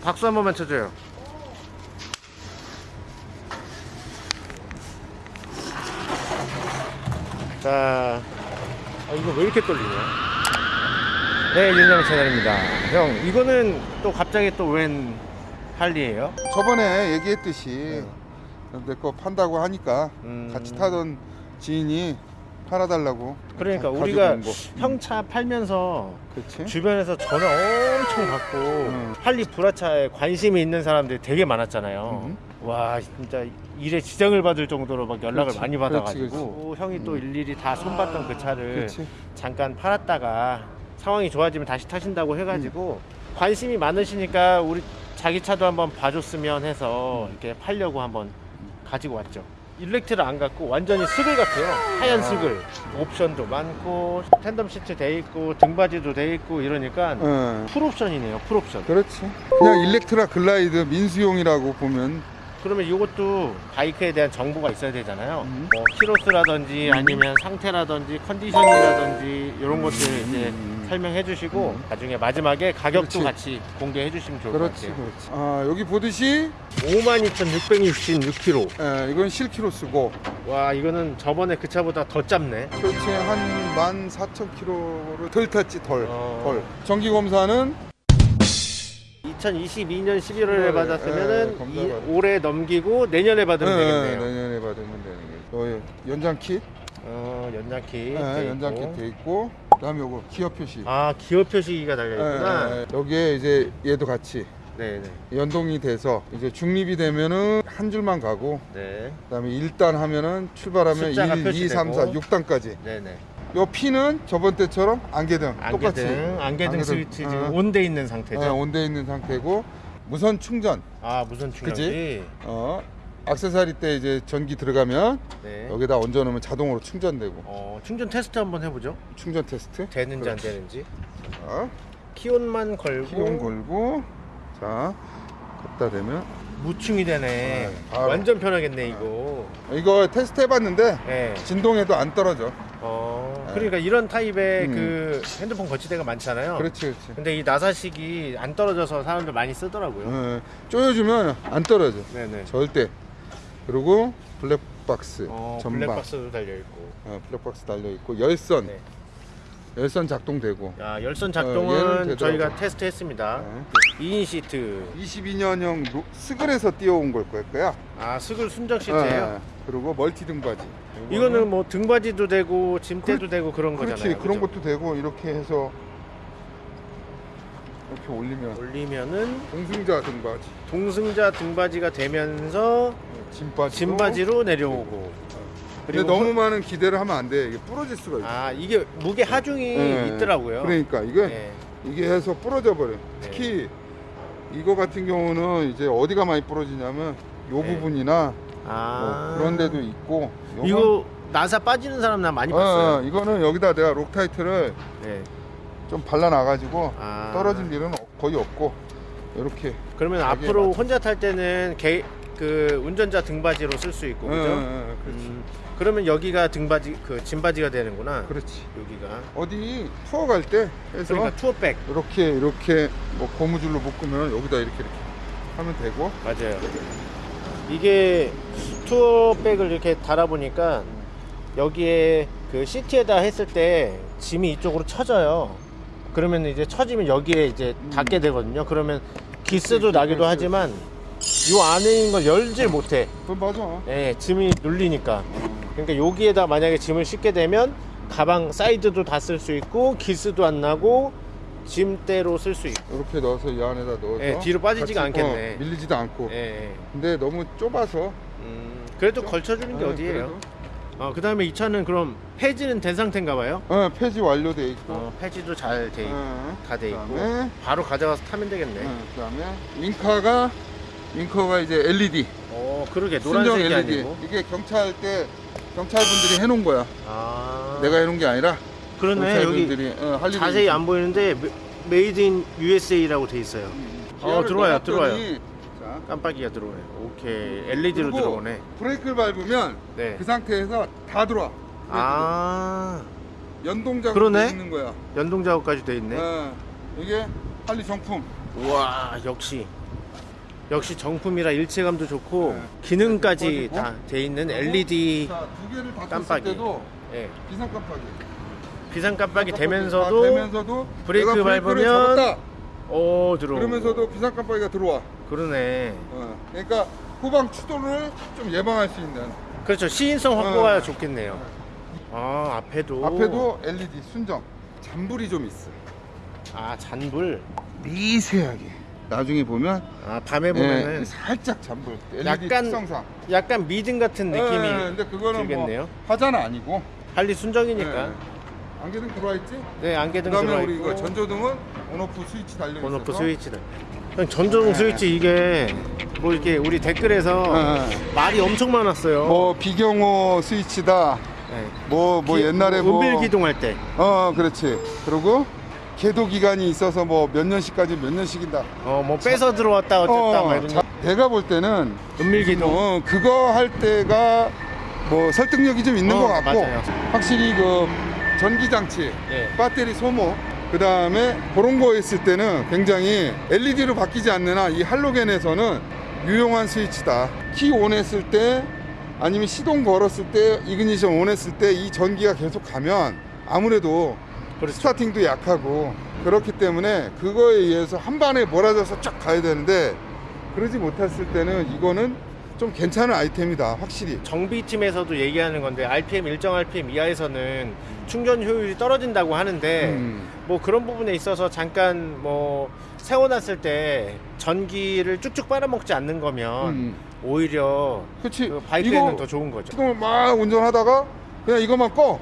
박수 한 번만 쳐줘요. 자, 아, 이거 왜 이렇게 떨리냐? 네, 윤영 채널입니다. 형, 이거는 또 갑자기 또 웬 할리예요? 저번에 얘기했듯이 내 거 판다고 하니까 음. 같이 타던 지인이 팔아달라고 그러니까 가- 우리가 가지고 온 거. 형차 팔면서 그렇지 주변에서 전화 엄청 받고 음. 할리 불하차에 관심이 있는 사람들이 되게 많았잖아요. 음. 와 진짜 일에 지장을 받을 정도로 막 연락을 그렇지, 많이 받아가지고 그렇지. 또 형이 또 음. 일일이 다 손봤던 그 차를 잠깐 팔았다가 상황이 좋아지면 다시 타신다고 해가지고 음. 관심이 많으시니까 우리 자기 차도 한번 봐줬으면 해서 음. 이렇게 팔려고 한번 가지고 왔죠. 일렉트라 안 같고 완전히 스글 같아요. 하얀 아. 스글. 옵션도 많고 tandem 시트 돼 있고 등받이도 돼 있고 이러니까 어, 풀옵션이네요. 풀옵션. 그렇지 그냥 일렉트라 글라이드 민수용이라고 보면 그러면 이것도 바이크에 대한 정보가 있어야 되잖아요. 음. 뭐 키로수라든지 아니면 상태라든지 컨디션이라든지 이런 것들 이제 음. 설명해 주시고 음. 나중에 마지막에 가격도 그렇지. 같이 공개해 주시면 좋을 것 그렇지 같아요. 그렇지 아 여기 보듯이 52,666km. 에, 이건 실키로 쓰고 와 이거는 저번에 그 차보다 더 짧네. 그렇지 한 14,000km를 덜 탔지 덜 어. 덜. 정기 검사는 2022년 11월에 네, 받았으면은 네, 이- 받- 올해 넘기고 내년에 받으면 네, 되겠네요. 내년에 받으면 되는 거예요 요 연장 킷 어 연장키. 네, 돼 연장 있고. 그다음에 요거 기어 표시 아 기어 표시가 달려 있구나. 예, 예, 예. 여기에 이제 얘도 같이 네네. 연동이 돼서 이제 중립이 되면은 한 줄만 가고 네. 그다음에 1단 하면은 출발하면 숫자가 1, 2, 3, 4, 표시되고. 6단까지 네네. 요 P는 저번 때처럼 안개등 똑같이 안개등, 안개등 안개등, 스위치 지금 어. 온돼 있는 상태죠. 예, 온돼 있는 상태고 무선 충전 아 무선 충전기. 어 악세사리 때 이제 전기 들어가면 네. 여기다 얹어 놓으면 자동으로 충전되고 어 충전 테스트 한번 해보죠. 충전 테스트 되는지 안. 되는지. 자, key on만 걸고 key on 걸고 자 갖다 대면 무충이 되네. 네, 바로. 완전 편하겠네 이거. 이거 테스트 해봤는데 네. 진동에도 안 떨어져 어 네. 그러니까 이런 타입의 음. 그 핸드폰 거치대가 많잖아요. 그렇지 그렇지 근데 이 나사식이 안 떨어져서 사람들 많이 쓰더라고요. 어, 조여주면 안 떨어져 네네. 절대 그리고 블랙박스 어, 전방 블랙박스도 달려 있고. 어, 블랙박스 달려있고 열선 네. 열선 작동되고 야 열선 어, 작동은 되더라고. 저희가 테스트했습니다. 어. 2인 시트. 22년형 스글에서 띄워온 걸 거야 아 스글 순정 시트예요. 어, 그리고 멀티 등받이 이거는 뭐 등받이도 되고 짐대도 되고 그런 그렇지 거잖아요. 그런 그죠? 것도 되고 이렇게 해서 이렇게 올리면 올리면은 동승자 등받이 동승자 등받이가 되면서 짐받이 짐받이로 내려오고. 근데 그리고 너무 많은 기대를 하면 안 돼 이게 부러질 수가 있어 아 이게 무게 하중이 네. 있더라고요. 그러니까 이게 네. 이게 해서 부러져 버려. 특히 이거 같은 경우는 이제 어디가 많이 부러지냐면 요 네. 부분이나 아 뭐 그런 데도 있고. 요건- 이거 나사 빠지는 사람 나 많이 어, 봤어요. 어, 이거는 여기다 내가 록타이트를 네. 좀 발라놔가지고 아. 떨어질 일은 없- 거의 없고 이렇게. 그러면 앞으로 맞춰. 혼자 탈 때는 개, 그 운전자 등받이로 쓸 수 있고 어, 그죠? 어, 어, 그렇지. 음, 그러면 여기가 등받이 그 짐바지가 되는구나. 그렇지. 여기가. 어디 투어 갈 때 해서 그러니까 투어백 이렇게 이렇게 뭐 고무줄로 묶으면 여기다 이렇게 이렇게 하면 되고. 맞아요. 이게 투어백을 이렇게 달아 보니까 여기에 그 시트에다 했을 때 짐이 이쪽으로 쳐져요. 그러면 이제 처지면 여기에 이제 닿게 되거든요. 그러면 기스도 그치, 나기도 그치. 하지만 요 안에 있는 걸 열질 못해. 그 맞아. 예, 짐이 눌리니까. 그러니까 여기에다 만약에 짐을 싣게 되면 가방 사이드도 다 쓸 수 있고 기스도 안 나고 짐대로 쓸 수 있고. 이렇게 넣어서 이 안에다 넣어서 예, 뒤로 빠지지가 같이, 않겠네. 어, 밀리지도 않고. 예, 예. 근데 너무 좁아서 음, 그래도 걸쳐주는 게 어, 어디예요? 그래도. 어, 그 다음에 이 차는 그럼 폐지는 된 상태인가 봐요? 어, 폐지 완료돼 있고. 어, 폐지도 잘 돼 있고, 어, 다 돼 있고. 그다음에 바로 가져가서 타면 되겠네. 어, 그 다음에 윙카가 윙커가 이제 LED 어, 그러게. 노란색이 LED 아니고. 이게 경찰 때 경찰분들이 해놓은 거야. 아. 내가 해놓은 게 아니라 그러네. 여기 어, 자세히 있어. 안 보이는데 메- made in USA라고 돼 있어요. 어, 기어를 들어와요, 넣었더니 들어와요. 자, 깜빡이가 들어오네. 오케이. LED로 그리고 들어오네. 브레이크를 밟으면 네. 그 상태에서 다 들어와. 브레이크도. 아. 연동 작업이 그러네. 있는 거야. 연동 작업까지 돼 있네. 어, 이게 할리 정품. 우와 역시 역시 정품이라 일체감도 좋고 네. 기능까지 꺼지고. 다돼 있는 LED 자, 두 개를 다 깜빡이. 예, 비상 깜빡이. 비상 깜빡이 깜빡이 되면서도 다 되면서도 브레이크 밟으면. 오 들어 그러면서도 비상 깜빡이가 들어와. 그러네 어, 그러니까 후방 추돌을 좀 예방할 수 있는. 그렇죠 시인성 확보가 어. 좋겠네요 아 앞에도 앞에도 LED 순정. 잔불이 좀 있어. 아 잔불 미세하게. 나중에 보면 아 밤에 보면은 예, 살짝 잔불. LED 약간 특성상. 약간 미등 같은 느낌이 예, 근데 그거는 들겠네요. 뭐 화자는 아니고. 할리 순정이니까 예. 안개등 들어와 있지? 네 안개등 그다음에 들어가 우리 이거 있고 전조등은 온오프 스위치 달려 있어서. 온오프 스위치다 형 네. 스위치 이게 뭐 이렇게 우리 댓글에서 예, 말이 엄청 많았어요 뭐 비경호 스위치다. 네. 뭐뭐 기- 옛날에 뭐 은밀 기동할 때 어 그렇지. 그리고 계도 기간이 있어서 뭐 몇 년씩까지 몇 년씩이다. 어뭐 빼서 들어왔다 어쨌다 막 이런 자, 거. 내가 볼 때는 은밀 기동 어, 그거 할 때가 뭐 설득력이 좀 있는 어, 것 같고 맞아요. 확실히 그 전기 장치, 예. 배터리 소모 그 다음에 그런 거 했을 때는 굉장히 LED로 바뀌지 않는 한 이 할로겐에서는 유용한 스위치다. 키 온 했을 때 아니면 시동 걸었을 때 이그니션 온 했을 때 이 전기가 계속 가면 아무래도 그렇죠. 스타팅도 약하고 그렇기 때문에 그거에 의해서 한 반에 몰아져서 쫙 가야 되는데 그러지 못했을 때는 이거는 좀 괜찮은 아이템이다 확실히 정비팀에서도 얘기하는 건데 RPM 일정 RPM 이하에서는 충전 효율이 떨어진다고 하는데 음. 뭐 그런 부분에 있어서 잠깐 뭐 세워놨을 때 전기를 쭉쭉 빨아먹지 않는 거면 음. 오히려 그치 그 바이크에는 더 좋은 거죠. 시동을 막 운전하다가 그냥 이것만 꺼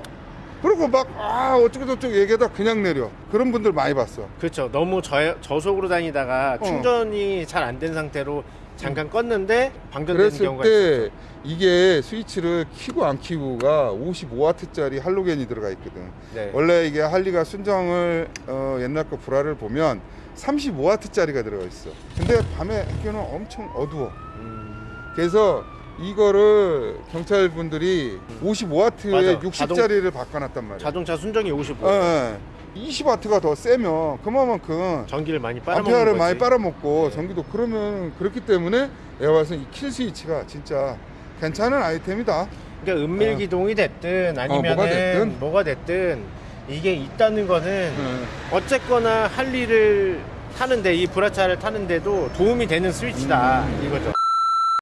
그리고 막 아 어쩌고 저쩌고 얘기하다 그냥 내려 그런 분들 많이 봤어 그렇죠. 너무 저, 저속으로 다니다가 어. 충전이 잘안 된 상태로 잠깐 껐는데 방전되는 그랬을 경우가 때 있어요. 이게 스위치를 키고 안 키고가 55W짜리 할로겐이 들어가 있거든 네. 원래 이게 할리가 순정을 어, 옛날 거 불화를 보면 35W짜리가 들어가 있어. 근데 밤에 학교는 엄청 어두워. 음, 그래서 이거를 경찰 분들이 55W에 맞아. 60짜리를 바꿔놨단 말이야. 자동차 순정이 55. 어, 어. 20W가 더 세면 그만큼 전기를 많이 빨아먹는 암페어를 거지. 많이 빨아먹고 전기도 그러면 그렇기 때문에 내가 봐서 이킬 스위치가 진짜 괜찮은 아이템이다. 그러니까 은밀 어. 기동이 됐든 아니면 뭐가 됐든. 뭐가 됐든 이게 있다는 거는 어. 어쨌거나 할 일을 타는데 이 브라차를 타는데도 도움이 되는 스위치다 음. 이거죠.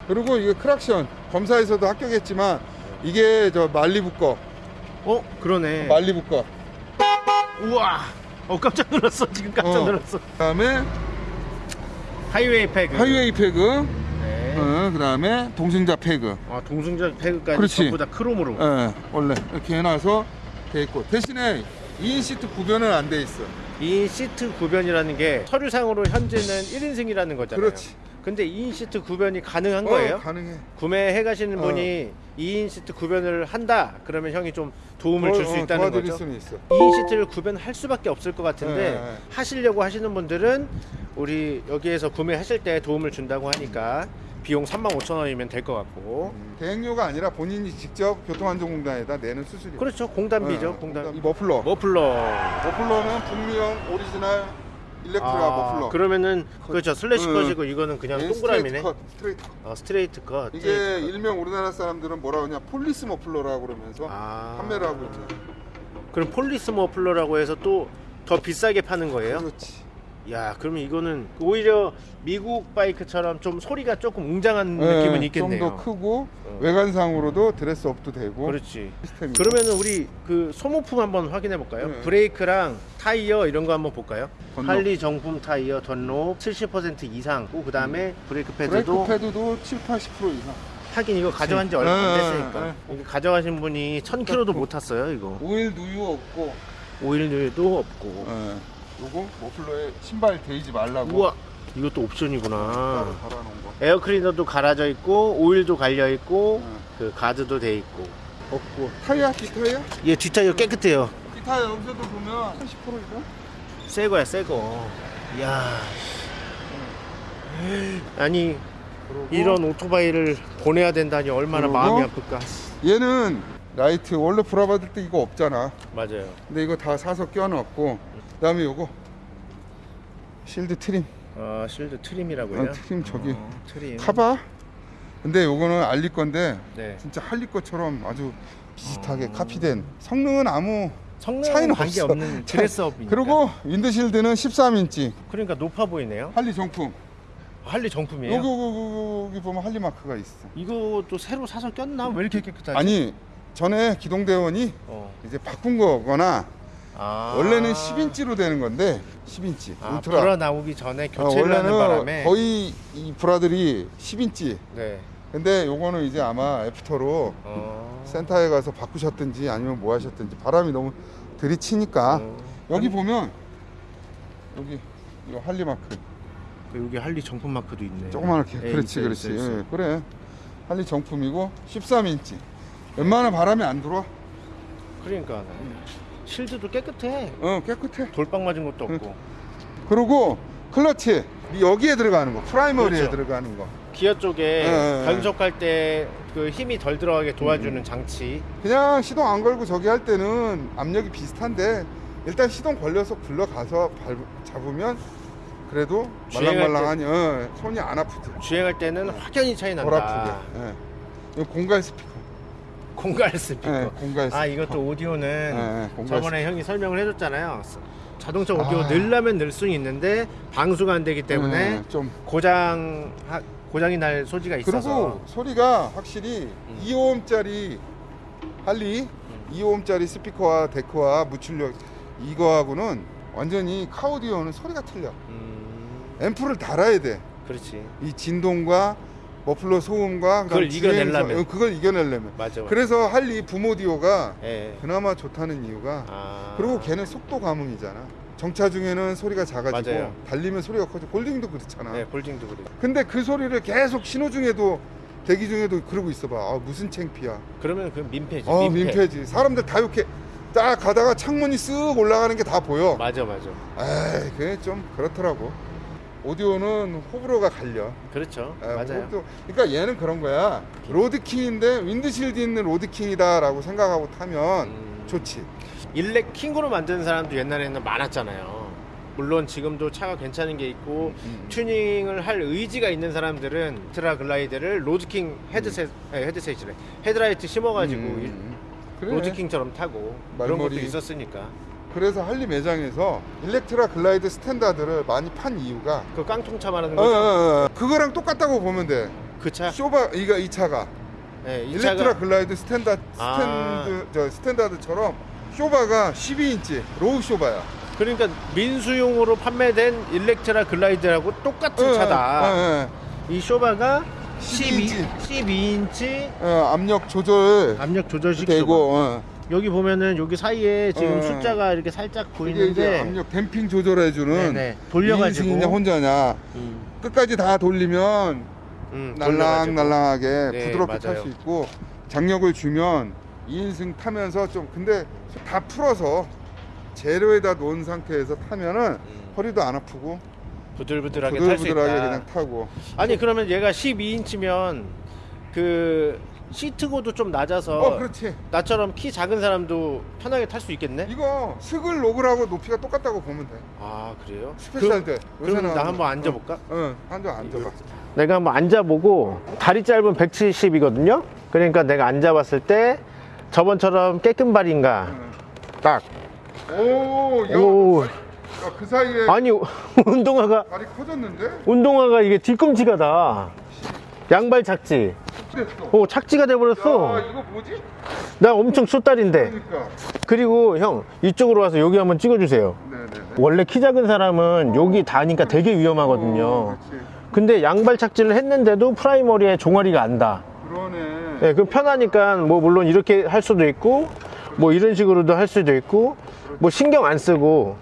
그리고 이게 크락션 검사에서도 합격했지만 이게 저 말리부 거 어 그러네. 말리부 거 우와. 어 깜짝 놀랐어 지금 깜짝 어. 놀랐어. 그다음에 highway peg. highway peg 네. 어, 그다음에 동승자 peg 아 동승자 peg까지 그렇지. 전부 다 크롬으로. 예, 원래 이렇게 해놔서 돼 있고 대신에 2인 시트 구변은 안 돼 있어 이 시트 구변이라는 게 서류상으로 현재는 1인승이라는 거잖아요. 그렇지. 근데 2인 시트 구변이 가능한 어, 거예요? 가능해 구매해 가시는 어. 분이 2인 시트 구변을 한다. 그러면 형이 좀 도움을 줄수 어, 어, 있다는 거죠. 수는 있어 2인 시트를 구변할 수밖에 없을 것 같은데 네, 네. 하시려고 하시는 분들은 우리 여기에서 구매하실 때 도움을 준다고 하니까 비용 35,000원이면 될 것 같고 음, 대행료가 아니라 본인이 직접 교통안전공단에다 내는 수수료 그렇죠 공단비죠 어, 공단 이 머플러 머플러 머플러는 북미형 오리지널 일렉트라 아, 머플러 그러면은 그렇죠 slash 응. cut이고 이거는 그냥 얘 동그라미네 straight cut, straight cut. 어, straight cut 이게 straight cut. 일명 우리나라 사람들은 뭐라고 하냐 police 머플러라고 그러면서 아. 판매를 하고 있는 그럼 police 머플러라고 해서 또 더 비싸게 파는 거예요? 그렇지 야 그러면 이거는 오히려 미국 바이크처럼 좀 소리가 조금 웅장한 느낌은 있겠네요 네, 좀더 크고 어. 외관상으로도 dress up도 되고 그렇지 시스템이 그러면은 우리 그 소모품 한번 확인해 볼까요? 네. 브레이크랑 타이어 이런 거 한번 볼까요? 던롭. 할리 정품 타이어 던롭 70% 이상 그 다음에 브레이크 패드도 브레이크 패드도 7, 80% 이상 하긴 이거 가져간 지 얼마 안 네, 됐으니까 네. 가져가신 분이 1000km도 못 탔어요 이거 오일 누유 없고 오일도 없고 예. 요거 머플러에 신발 대지 말라고. 우와 이것도 옵션이구나. 따로 달아놓은 거. 에어 클리너도 갈아져 있고 오일도 갈려 있고 응. 그 가드도 돼 있고. 없고 타이어 뒷타이어? 얘 뒷타이어 깨끗해요. 뒷타이어 여기서도 보면 30% 이상? 새 거야 새거. 이야 아니 이런 오토바이를 보내야 된다니 얼마나 마음이 아플까. 얘는 라이트 원래 불하 받을 때 이거 없잖아 맞아요 근데 이거 다 사서 껴넣었고 그 다음에 요거 shield trim 어, shield trim이라고요? 어, trim 저기 어, trim. 타봐. 근데 요거는 알리 건데 네. 진짜 할리 것처럼 아주 비슷하게 어. 카피된 성능은 아무 성능은 차이는 관계 없어. 없는 dress up이니까. 그리고 windshield는 13인치 그러니까 높아 보이네요. 할리 정품. 할리 정품이에요. 여기, 여기, 여기 보면 할리 마크가 있어. 이것도 새로 사서 꼈나? 왜 이렇게 깨끗하지? 아니 전에 기동대원이 어. 이제 바꾼 거거나 아. 원래는 10인치로 되는 건데 10인치 아, 울트라. 불어 나오기 전에 어, 교체를 하는 원래는 바람에 거의 Ultra들이 10인치. 네. 근데 요거는 이제 아마 after로 어. 센터에 가서 바꾸셨든지 아니면 뭐 하셨든지 바람이 너무 들이치니까 어. 여기 보면 여기 이 할리 마크 그 여기 할리 정품 마크도 있네. 조그맣게 예, 그렇지 있어요, 그렇지 있어요, 있어요. 예, 그래 할리 정품이고 13인치 웬만한 바람이 안 들어와 그러니까 실드도 깨끗해. 어 깨끗해 돌빵 맞은 것도 없고. 그리고 클러치 여기에 들어가는 거 프라이머리에 그렇죠. 들어가는 거 기어 쪽에 예, 예. 변속할 때 그 힘이 덜 들어가게 도와주는 음. 장치. 그냥 시동 안 걸고 저기 할 때는 압력이 비슷한데 일단 시동 걸려서 굴러가서 밟, 잡으면 그래도 말랑말랑하니 어, 손이 안 아프지 주행할 때는 확연히 차이 덜 난다. 아프게 예. 이거 공갈 스피커 공갈 스피커. 예, 공갈 스피커 아 이것도 오디오는 예, 예, 공갈 저번에 형이 설명을 해줬잖아요. 자동차 오디오 아. 넣으려면 넣을 수는 있는데 방수가 안 되기 때문에 예, 좀 고장 하- 고장이 날 소지가 있어서 그리고 소리가 확실히 음. 2옴짜리 할리 2옴짜리 스피커와 데크와 무출력 이거하고는 완전히 car audio는 소리가 틀려 음, 앰프를 달아야 돼 그렇지 이 진동과 머플러 소음과 그걸 이겨내려면. 어, 그걸 이겨내려면 맞아. 맞아. 그래서 할리 붐오디오가 예. 그나마 좋다는 이유가 아. 그리고 걔는 속도 감흥이잖아 정차 중에는 소리가 작아지고 맞아요. 달리면 소리가 커지고 골딩도 그렇잖아 네, 볼딩도 그래. 근데 그 소리를 계속 신호 중에도 대기 중에도 그러고 있어봐 아 무슨 창피야 그러면 그 민폐지. 어 민폐. 민폐지 사람들 다 이렇게 딱 가다가 창문이 쓱 올라가는 게 다 보여 맞아, 맞아. 에이 그게 좀 그렇더라고 오디오는 호불호가 갈려 그렇죠. 에, 맞아요. 호불호- 그러니까 얘는 그런 거야 로드킹인데 윈드실드 있는 로드킹이다라고 생각하고 타면 음. 좋지 Elec King으로 만드는 사람도 옛날에는 많았잖아요. 물론 지금도 차가 괜찮은 게 있고 음. 튜닝을 할 의지가 있는 사람들은 트라 Glide를 Road King headset, 아니, headset이래. 헤드라이트 심어가지고 음, 일- 음. 그래. Road King처럼 타고 그런 것도. 있었으니까. 그래서 할리 매장에서 Electra Glide Standard를 많이 판 이유가 그 깡통차 말하는 어, 어, 거죠? 어, 그거랑 똑같다고 보면 돼 그 차? 쇼바 이가 이 차가 네, 이 Electra 차가 Glide 스탠다 아. 스탠드 저 Standard처럼 쇼바가 12인치 low 쇼바야. 그러니까 민수용으로 판매된 Electra Glide하고 똑같은 차다. 어, 어, 이 쇼바가 12, 12인치. 12인치 어, 압력 조절 압력 조절식 되고. 어. 여기 보면은 여기 사이에 지금 어. 숫자가 이렇게 살짝 보이는데 압력 댐핑 조절해주는 네네. 돌려가지고. 2인승이냐 혼자냐 음, 끝까지 다 돌리면 음, 날랑 돌려가지고. 날랑하게 네, 부드럽게 탈. 수 있고 장력을 주면 2인승 타면서 좀 근데 다 풀어서 재료에다 놓은 상태에서 타면은 음, 허리도 안 아프고 부들부들하게 탈수 있다. 부들부들하게 그냥 타고 아니 그러면 얘가 12인치면 그 시트고도 좀 낮아서 어 그렇지 나처럼 키 작은 사람도 편하게 탈 수 있겠네? 이거 스글 로글하고 높이가 똑같다고 보면 돼아 그래요? 스페셜 때 그럼 나 한번 앉아볼까? 응 앉아 앉아봐 내가 한번 앉아보고 다리 짧은 170이거든요. 그러니까 내가 앉아봤을 때 저번처럼 까치발인가 딱. 오, 야, 오. 야, 그 사이에 아니 운동화가 다리 커졌는데? 운동화가 이게 뒤꿈치가 다. 양발 착지. 오 착지가 야, 돼버렸어. 이거 뭐지? 나 엄청 숏다리인데. 그러니까. 그리고 형 이쪽으로 와서 여기 한번 찍어주세요. 네네네. 원래 키 작은 사람은 여기 다니까 되게 위험하거든요. 어. 근데 양발 착지를 했는데도 프라이머리에 종아리가 안다. 그러네. 네, 그 편하니까 뭐 물론 이렇게 할 수도 있고 뭐 이런 식으로도 할 수도 있고 뭐 신경 안 쓰고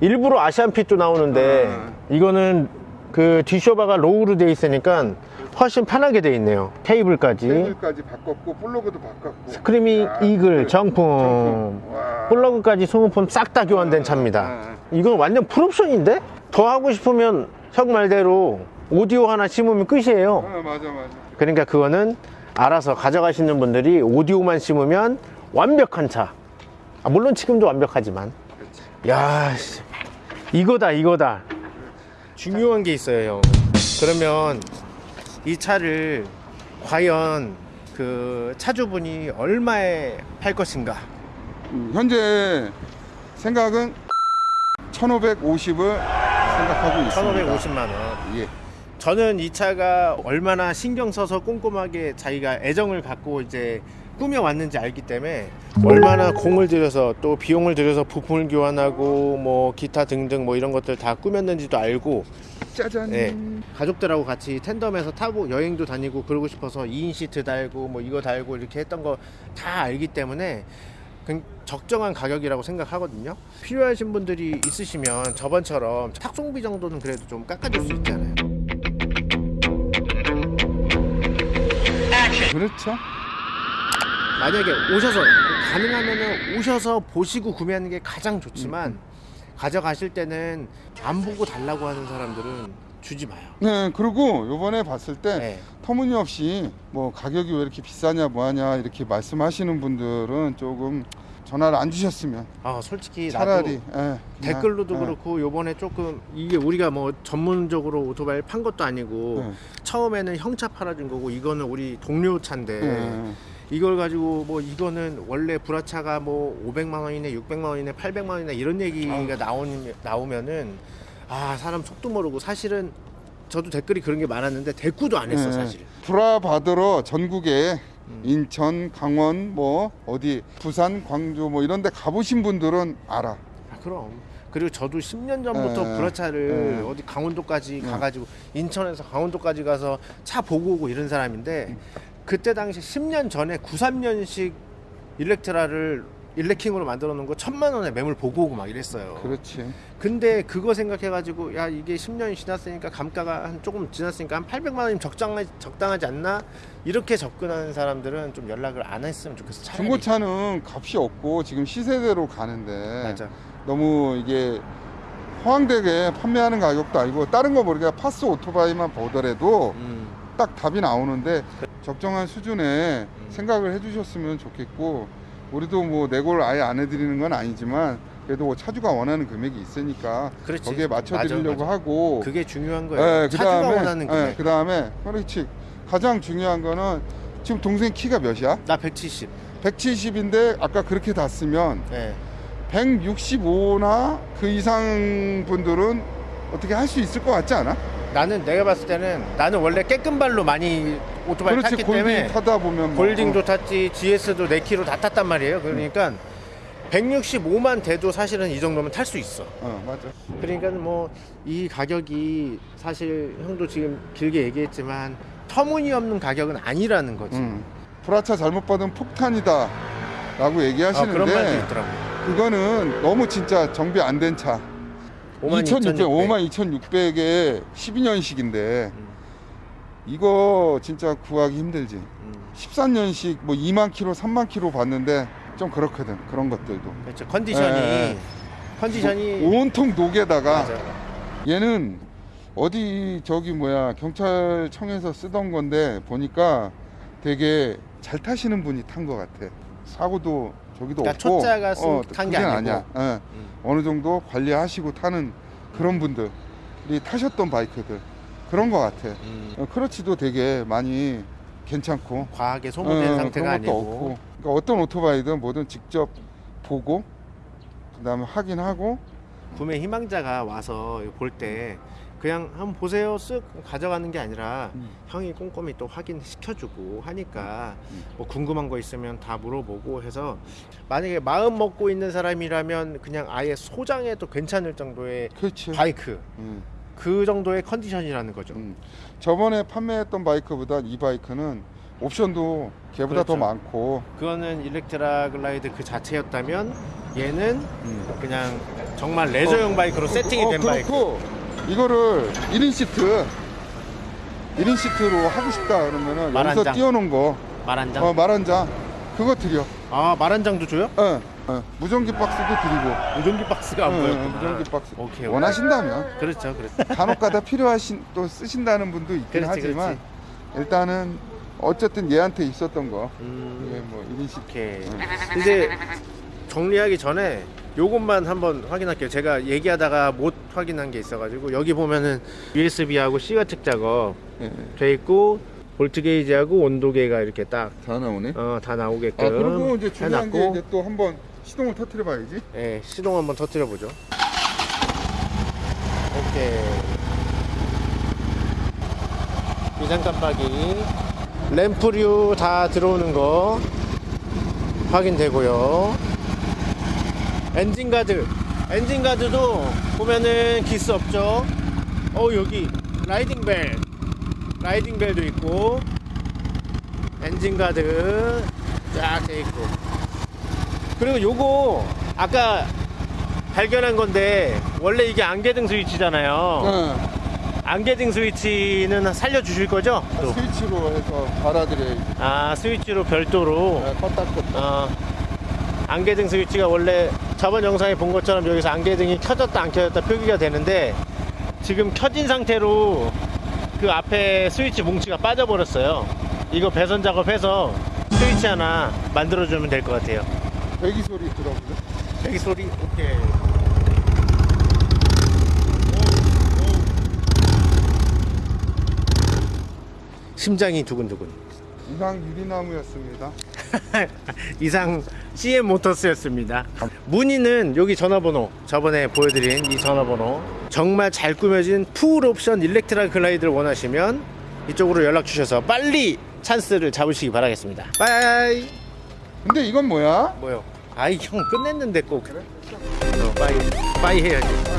일부러 Asian fit도 나오는데 이거는 그 뒤쇼바가 low로 돼 있으니까 훨씬 편하게 돼 있네요 케이블까지 케이블까지 바꿨고 플러그도 바꿨고. Screamin' 야, Eagle 그 정품 정품. 와. 플러그까지 소모품 싹 다 교환된 차입니다 이건 완전 full option인데 더 하고 싶으면 형 말대로 오디오 하나 심으면 끝이에요 어, 맞아 맞아. 그러니까 그거는 알아서 가져가시는 분들이 오디오만 심으면 완벽한 차. 아, 물론 지금도 완벽하지만. 그렇지. 야, 씨. 이거다, 이거다. 중요한 게 있어요, 형. 그러면 이 차를 과연 그 차주분이 얼마에 팔 것인가? 음, 현재 생각은 1,550을 생각하고 있습니다. 1,550만 원. 예. 저는 이 차가 얼마나 신경 써서 꼼꼼하게 자기가 애정을 갖고 이제 꾸며 왔는지 알기 때문에 얼마나 공을 들여서 또 비용을 들여서 부품을 교환하고 뭐 기타 등등 뭐 이런 것들 다 꾸몄는지도 알고 짜잔. 네. 가족들하고 같이 텐덤에서 타고 여행도 다니고 그러고 싶어서 2인 시트 달고 뭐 이거 달고 이렇게 했던 거 다 알기 때문에 그 적정한 가격이라고 생각하거든요. 필요하신 분들이 있으시면 저번처럼 탁송비 정도는 그래도 좀 깎아줄 수 있잖아요. 그렇죠. 만약에 오셔서 가능하면은 오셔서 보시고 구매하는 게 가장 좋지만 가져가실 때는 안 보고 달라고 하는 사람들은 주지 마요. 네, 그리고 요번에 봤을 때 네. 터무니없이 뭐 가격이 왜 이렇게 비싸냐 뭐하냐 이렇게 말씀하시는 분들은 조금 전화를 안 주셨으면 아 솔직히 차라리 예, 댓글로도 예, 그렇고 요번에 조금 이게 우리가 뭐 전문적으로 오토바이 판 것도 아니고 예, 처음에는 형차 팔아준 거고 이거는 우리 동료 차인데 예, 이걸 가지고 뭐 이거는 원래 불화차가 뭐 500만 원이네 600만 원이네 800만 원이네 이런 얘기가 나오면 나오면은 아 사람 속도 모르고 사실은 저도 댓글이 그런 게 많았는데 대꾸도 안 했어 예. 사실 불화 받으러 전국에 음. 인천, 강원, 뭐 어디 부산, 광주 뭐 이런 데 가보신 분들은 알아. 아, 그럼 그리고 저도 10년 전부터 예, 불화차를 예. 어디 강원도까지 예. 가가지고 인천에서 강원도까지 가서 차 보고 오고 이런 사람인데 음. 그때 당시 10년 전에 93년식 일렉트라를 일렉킹으로 만들어 놓은 거 천만 원에 매물 보고 오고 막 이랬어요. 그렇지. 근데 그거 생각해가지고 야 이게 10년이 지났으니까 감가가 한 조금 지났으니까 한 800만 원이면 적당하지, 적당하지 않나 이렇게 접근하는 사람들은 좀 연락을 안 했으면 좋겠어. 차라리. 중고차는 값이 없고 지금 시세대로 가는데 맞아. 너무 이게 허황되게 판매하는 가격도 아니고 다른 거 모르게 파스 오토바이만 보더라도 음. 딱 답이 나오는데 적정한 수준의 음. 생각을 해주셨으면 좋겠고 우리도 뭐 내고를 아예 안 해드리는 건 아니지만 그래도 뭐 차주가 원하는 금액이 있으니까 그렇지. 거기에 맞춰드리려고 맞아, 맞아. 하고 그게 중요한 거예요. 예, 차주가 그다음에 원하는 금액. 예, 그다음에 그렇지 가장 중요한 거는 지금 동생 키가 몇이야? 나 170. 170인데 아까 그렇게 닿으면 예. 165나 그 이상 분들은 어떻게 할 수 있을 것 같지 않아? 나는 내가 봤을 때는 나는 원래 깨끗발로 많이 오토바이 그렇지 탔기 골딩 때문에 타다 보면 뭐, 골딩도 탔지 GS도 4km 다 탔단 말이에요. 그러니까 165만 돼도 사실은 이 정도면 탈 수 있어. 어, 어, 맞아. 그러니까 뭐 이 가격이 사실 형도 지금 길게 얘기했지만 터무니없는 가격은 아니라는 거지. 음. 불화차 잘못 받은 폭탄이다 라고 아, 얘기하시는데 그런 말도 있더라고. 그거는 너무 진짜 정비 안 된차 2600, 52,600. 52,600에 12년식인데 음, 이거 진짜 구하기 힘들지 음. 13년식 뭐 2만 킬로 3만 킬로 봤는데 좀 그렇거든 그런 것들도 그렇죠. 컨디션이 예, 컨디션이 오- 온통 녹에다가 맞아. 얘는 어디 저기 뭐야 경찰청에서 쓰던 건데 보니까 되게 잘 타시는 분이 탄 것 같아. 사고도 저기도 그러니까 없고. 초짜가 쓴- 탄게. 아니야. 예. 음. 어느 정도 관리하시고 타는 그런 분들이 타셨던 바이크들 그런 것 같아. 음. 어, 크러치도 되게 많이 괜찮고. 과하게 소모된 어, 상태가 아니고 없고. 그러니까 어떤 오토바이든 뭐든 직접 보고 그 다음에 확인하고 구매 희망자가 와서 볼 때 그냥 한번 보세요 쓱 가져가는 게 아니라 음. 형이 꼼꼼히 또 확인시켜주고 하니까 음. 뭐 궁금한 거 있으면 다 물어보고 해서 만약에 마음 먹고 있는 사람이라면 그냥 아예 소장해도 괜찮을 정도의 그렇지. 바이크 음. 그 정도의 컨디션이라는 거죠 음. 저번에 판매했던 바이크보다 이 바이크는 옵션도 걔보다 더 그렇죠. 많고 그거는 Electra Glide 그 자체였다면 얘는 음. 그냥 정말 레저용 바이크로 세팅이 어, 된 바이크 그렇고 이거를 1인 시트 1인 시트로 하고 싶다 그러면은 말 여기서. 띄워놓은 거말 한 장? 어, 말 한장 그거 드려 아 말 한 장도 줘요? 어, 어. 무전기 박스도 드리고 무전기 박스가 안 어, 보였구나 무전기 박스 오케이, 오케이. 원하신다면 그렇죠 그렇죠 간혹가다 필요하신 또 쓰신다는 분도 있긴 그렇지, 하지만 그렇지. 일단은 어쨌든 얘한테 있었던 거 음, 뭐 1인 시트 오케이 근데 정리하기 전에 요것만 한번 확인할게요. 제가 얘기하다가 못 확인한 게 있어가지고 여기 보면은 USB하고 C가 측 작업 예, 돼 있고 볼트 게이지하고 온도 계가 이렇게 딱 다 나오네. 어, 다 나오게끔 아 그리고 이제 중요한 게 해놨고 이제 또 한번 시동을 터트려 봐야지. 예, 시동 한번 터뜨려 보죠. 오케이. 비상 깜빡이, 램프류 다 들어오는 거 확인되고요. 엔진 가드, 엔진 가드도 보면은 기스 없죠. 어 여기 riding bell, riding bell도 있고 엔진 가드 쫙 돼 있고. 그리고 요거 아까 발견한 건데 원래 이게 안개등 스위치잖아요. 어, 안개등 스위치는 살려 주실 거죠? 또. 스위치로 해서 갈아드려야지. 아 스위치로 별도로 네, 껐다 껐다. 어, 안개등 스위치가 원래 저번 영상에 본 것처럼 여기서 안개등이 켜졌다 안 켜졌다 표기가 되는데 지금 켜진 상태로 그 앞에 스위치 뭉치가 빠져버렸어요. 이거 배선 작업해서 스위치 하나 만들어주면 될 것 같아요. 배기 소리 들어보죠. 여기 소리 오케이. 심장이 두근두근. 이상 유리나무였습니다. 이상 CM 모터스였습니다. 문의는 여기 전화번호 저번에 보여드린 이 전화번호 정말 잘 꾸며진 full option Electra Glide를 원하시면 이쪽으로 연락 주셔서 빨리 찬스를 잡으시기 바라겠습니다. Bye. 근데 이건 뭐야? 뭐요? 아이 형 끝냈는데 꼭. 어, bye bye 해야지.